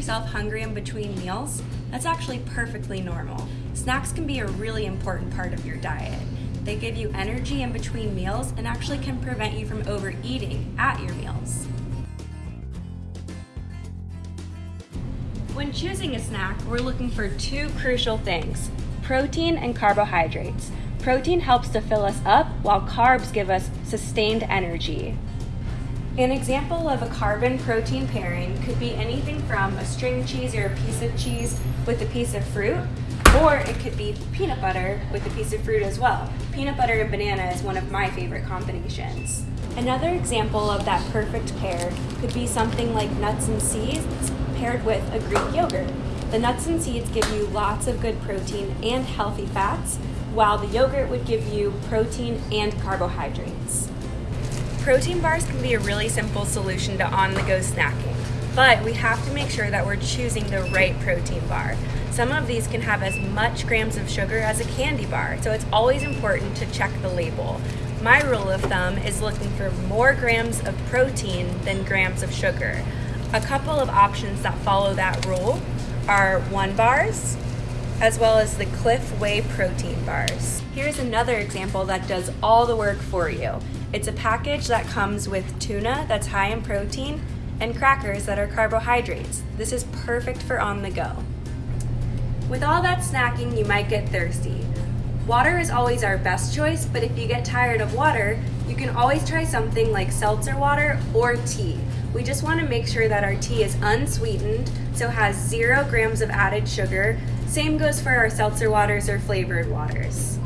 yourself hungry in between meals, that's actually perfectly normal. Snacks can be a really important part of your diet. They give you energy in between meals and actually can prevent you from overeating at your meals. When choosing a snack, we're looking for two crucial things, protein and carbohydrates. Protein helps to fill us up, while carbs give us sustained energy. An example of a carbon-protein pairing could be anything from a string cheese or a piece of cheese with a piece of fruit, or it could be peanut butter with a piece of fruit as well. Peanut butter and banana is one of my favorite combinations. Another example of that perfect pair could be something like nuts and seeds paired with a Greek yogurt. The nuts and seeds give you lots of good protein and healthy fats, while the yogurt would give you protein and carbohydrates. Protein bars can be a really simple solution to on-the-go snacking, but we have to make sure that we're choosing the right protein bar. Some of these can have as much grams of sugar as a candy bar, so it's always important to check the label. My rule of thumb is looking for more grams of protein than grams of sugar. A couple of options that follow that rule are one bars, as well as the Clif Whey protein bars. Here's another example that does all the work for you. It's a package that comes with tuna that's high in protein and crackers that are carbohydrates. This is perfect for on the go. With all that snacking, you might get thirsty. Water is always our best choice, but if you get tired of water, you can always try something like seltzer water or tea. We just want to make sure that our tea is unsweetened, so has zero grams of added sugar. Same goes for our seltzer waters or flavored waters.